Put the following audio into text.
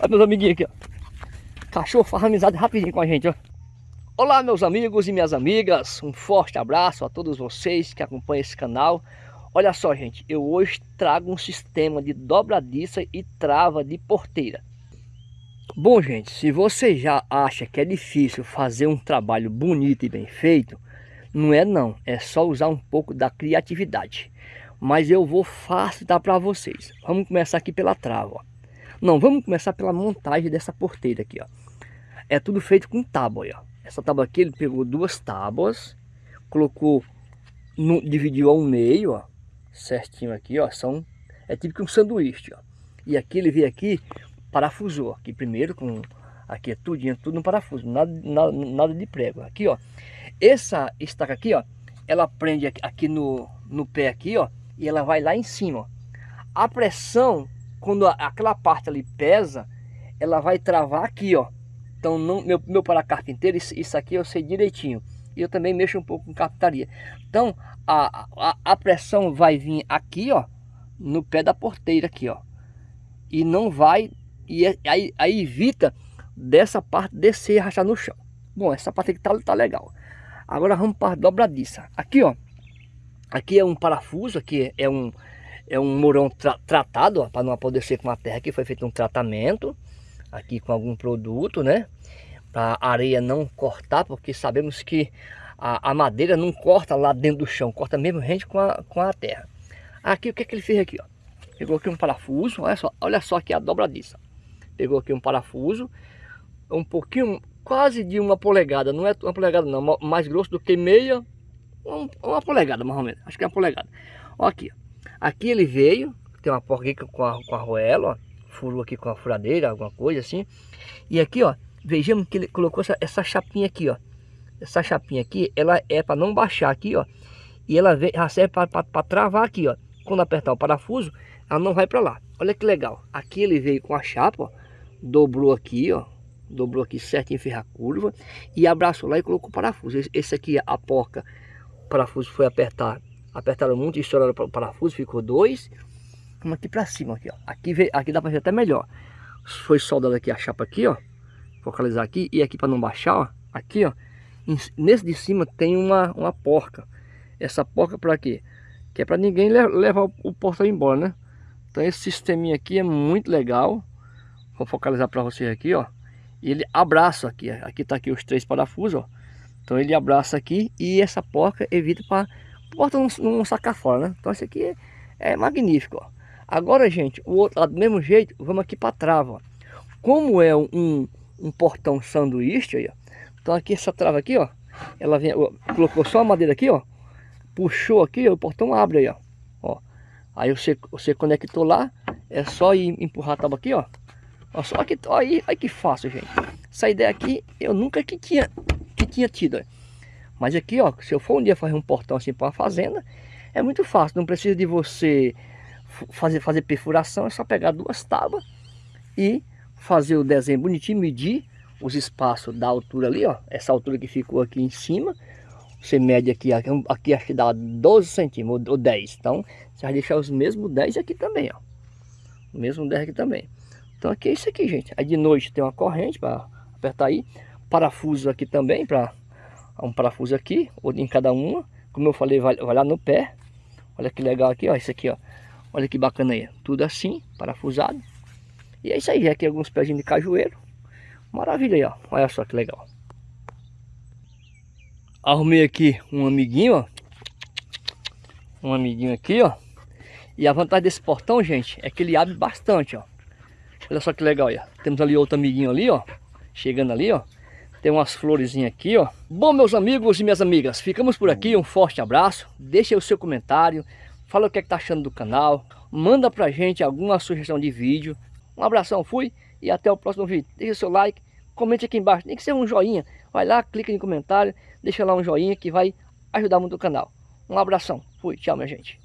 Olha meus amiguinhos aqui, ó. Cachorro faz amizade rapidinho com a gente, ó. Olá meus amigos e minhas amigas, um forte abraço a todos vocês que acompanham esse canal. Olha só gente, eu hoje trago um sistema de dobradiça e trava de porteira. Bom gente, se você já acha que é difícil fazer um trabalho bonito e bem feito, não é não, é só usar um pouco da criatividade. Mas eu vou facilitar para vocês. Vamos começar aqui pela trava. Ó. Não, vamos começar pela montagem dessa porteira aqui. Ó. É tudo feito com tábua. Ó. Essa tábua aqui ele pegou duas tábuas, colocou, no, dividiu ao meio, ó, certinho aqui, ó, são, é tipo um sanduíche, ó. E aqui ele veio aqui, parafusou, aqui primeiro com, aqui é tudinho, tudo no parafuso, nada, nada, nada de prego. Aqui, ó, essa estaca aqui, ó, ela prende aqui no, no pé aqui, ó, e ela vai lá em cima, ó. A pressão, quando aquela parte ali pesa, ela vai travar aqui, ó, então, não, meu, meu para carpinteiro, isso, isso aqui eu sei direitinho. E eu também mexo um pouco com carpintaria. Então, a, a, a pressão vai vir aqui, ó, no pé da porteira aqui, ó. E não vai, e é, aí, aí evita dessa parte descer e rachar no chão. Bom, essa parte aqui tá, tá legal. Agora vamos para a dobradiça. Aqui, ó, aqui é um parafuso, aqui é um, é um morão tra tratado, para não apodrecer com a terra, aqui foi feito um tratamento aqui com algum produto, né? Para a areia não cortar, porque sabemos que a, a, madeira não corta lá dentro do chão, corta mesmo rente com a, com a terra. Aqui o que, é que ele fez aqui, ó? Pegou aqui um parafuso, olha só, olha só aqui a dobradiça. Pegou aqui um parafuso, um pouquinho, quase de uma polegada, não é uma polegada não, mais grosso do que meia, um, uma polegada mais ou menos, acho que é uma polegada. Ó aqui, aqui ele veio, tem uma porca aqui com a, com a roela, ó furou aqui com a furadeira, alguma coisa assim. E aqui, ó, vejamos que ele colocou essa, essa chapinha aqui, ó. Essa chapinha aqui, ela é para não baixar aqui, ó. E ela vem, ela serve para travar aqui, ó. Quando apertar o parafuso, ela não vai para lá. Olha que legal. Aqui ele veio com a chapa, ó. Dobrou aqui, ó. Dobrou aqui certinho, fez a curva. E abraçou lá e colocou o parafuso. Esse, esse aqui, a porca, o parafuso foi apertar. Apertaram muito, estouraram o parafuso, ficou dois. Vamos aqui pra cima, aqui, ó. Aqui, aqui dá pra ver até melhor. Foi soldado aqui a chapa aqui, ó. Focalizar aqui. E aqui pra não baixar, ó. Aqui, ó. Nesse de cima tem uma, uma porca. Essa porca pra quê? Que é pra ninguém levar o, portão embora, né? Então esse sisteminha aqui é muito legal. Vou focalizar para vocês aqui, ó. E ele abraça aqui. Aqui tá aqui os três parafusos, ó. Então ele abraça aqui e essa porca evita para o portão não, não sacar fora, né? Então esse aqui é, magnífico, ó. Agora, gente, o outro lado do mesmo jeito, vamos aqui para trava. Como é um, um portão sanduíche, aí, ó, então aqui essa trava aqui, ó, ela vem, ó, colocou só a madeira aqui, ó, puxou aqui, ó, o portão abre aí, ó. ó. Aí você, você conectou lá, é só ir empurrar a tábua aqui, ó. ó só que, ó, aí, aí que fácil, gente. Essa ideia aqui, eu nunca que tinha, que tinha tido, ó. Mas aqui, ó, se eu for um dia fazer um portão assim para uma fazenda, é muito fácil, não precisa de você fazer, fazer perfuração é só pegar duas tábuas e fazer o desenho bonitinho, medir os espaços da altura ali, ó. Essa altura que ficou aqui em cima. Você mede aqui, aqui acho que dá 12 centímetros ou 10. Então, você vai deixar os mesmos 10 aqui também, ó. O mesmo 10 aqui também. Então aqui é isso aqui, gente. Aí de noite tem uma corrente para apertar aí. Parafuso aqui também, para um parafuso aqui, outro em cada uma. Como eu falei, vai, vai lá no pé. Olha que legal aqui, ó. Isso aqui, ó. Olha que bacana aí. Tudo assim, parafusado. E é isso aí, aqui alguns pezinhos de cajueiro. Maravilha aí, ó. Olha só que legal. Arrumei aqui um amiguinho, ó. Um amiguinho aqui, ó. E a vantagem desse portão, gente, é que ele abre bastante, ó. Olha só que legal aí, ó. Temos ali outro amiguinho ali, ó. Chegando ali, ó. Tem umas florezinhas aqui, ó. Bom, meus amigos e minhas amigas, ficamos por aqui. Um forte abraço. Deixe o seu comentário fala o que, é que tá achando do canal, manda pra gente alguma sugestão de vídeo. Um abração, fui e até o próximo vídeo. Deixa seu like, comente aqui embaixo, tem que ser um joinha. Vai lá, clica em comentário, deixa lá um joinha que vai ajudar muito o canal. Um abração, fui, tchau minha gente.